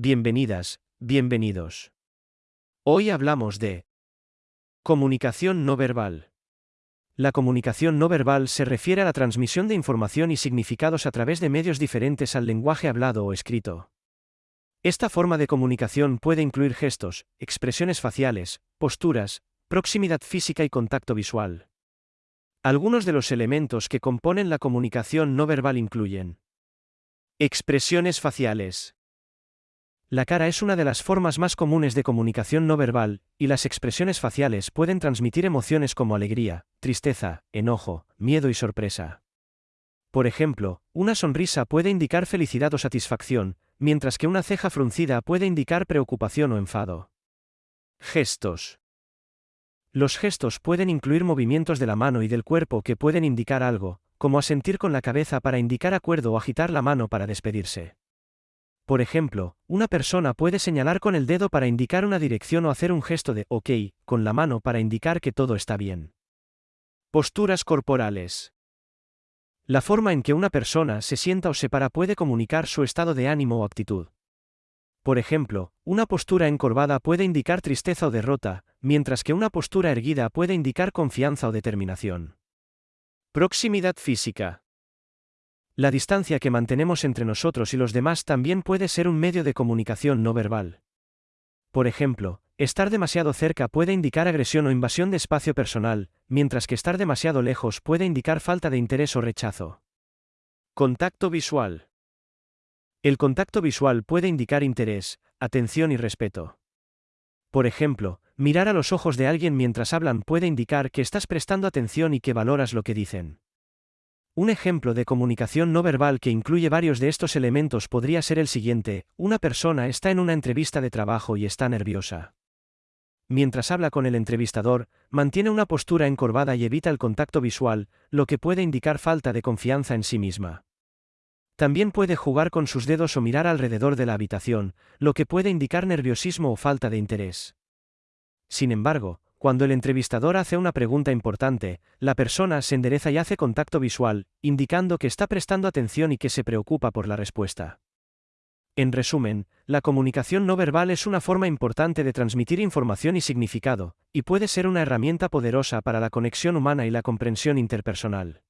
Bienvenidas, bienvenidos. Hoy hablamos de comunicación no verbal. La comunicación no verbal se refiere a la transmisión de información y significados a través de medios diferentes al lenguaje hablado o escrito. Esta forma de comunicación puede incluir gestos, expresiones faciales, posturas, proximidad física y contacto visual. Algunos de los elementos que componen la comunicación no verbal incluyen expresiones faciales, la cara es una de las formas más comunes de comunicación no verbal, y las expresiones faciales pueden transmitir emociones como alegría, tristeza, enojo, miedo y sorpresa. Por ejemplo, una sonrisa puede indicar felicidad o satisfacción, mientras que una ceja fruncida puede indicar preocupación o enfado. Gestos. Los gestos pueden incluir movimientos de la mano y del cuerpo que pueden indicar algo, como asentir con la cabeza para indicar acuerdo o agitar la mano para despedirse. Por ejemplo, una persona puede señalar con el dedo para indicar una dirección o hacer un gesto de OK con la mano para indicar que todo está bien. Posturas corporales. La forma en que una persona se sienta o se para puede comunicar su estado de ánimo o actitud. Por ejemplo, una postura encorvada puede indicar tristeza o derrota, mientras que una postura erguida puede indicar confianza o determinación. Proximidad física. La distancia que mantenemos entre nosotros y los demás también puede ser un medio de comunicación no verbal. Por ejemplo, estar demasiado cerca puede indicar agresión o invasión de espacio personal, mientras que estar demasiado lejos puede indicar falta de interés o rechazo. Contacto visual. El contacto visual puede indicar interés, atención y respeto. Por ejemplo, mirar a los ojos de alguien mientras hablan puede indicar que estás prestando atención y que valoras lo que dicen. Un ejemplo de comunicación no verbal que incluye varios de estos elementos podría ser el siguiente, una persona está en una entrevista de trabajo y está nerviosa. Mientras habla con el entrevistador, mantiene una postura encorvada y evita el contacto visual, lo que puede indicar falta de confianza en sí misma. También puede jugar con sus dedos o mirar alrededor de la habitación, lo que puede indicar nerviosismo o falta de interés. Sin embargo, cuando el entrevistador hace una pregunta importante, la persona se endereza y hace contacto visual, indicando que está prestando atención y que se preocupa por la respuesta. En resumen, la comunicación no verbal es una forma importante de transmitir información y significado, y puede ser una herramienta poderosa para la conexión humana y la comprensión interpersonal.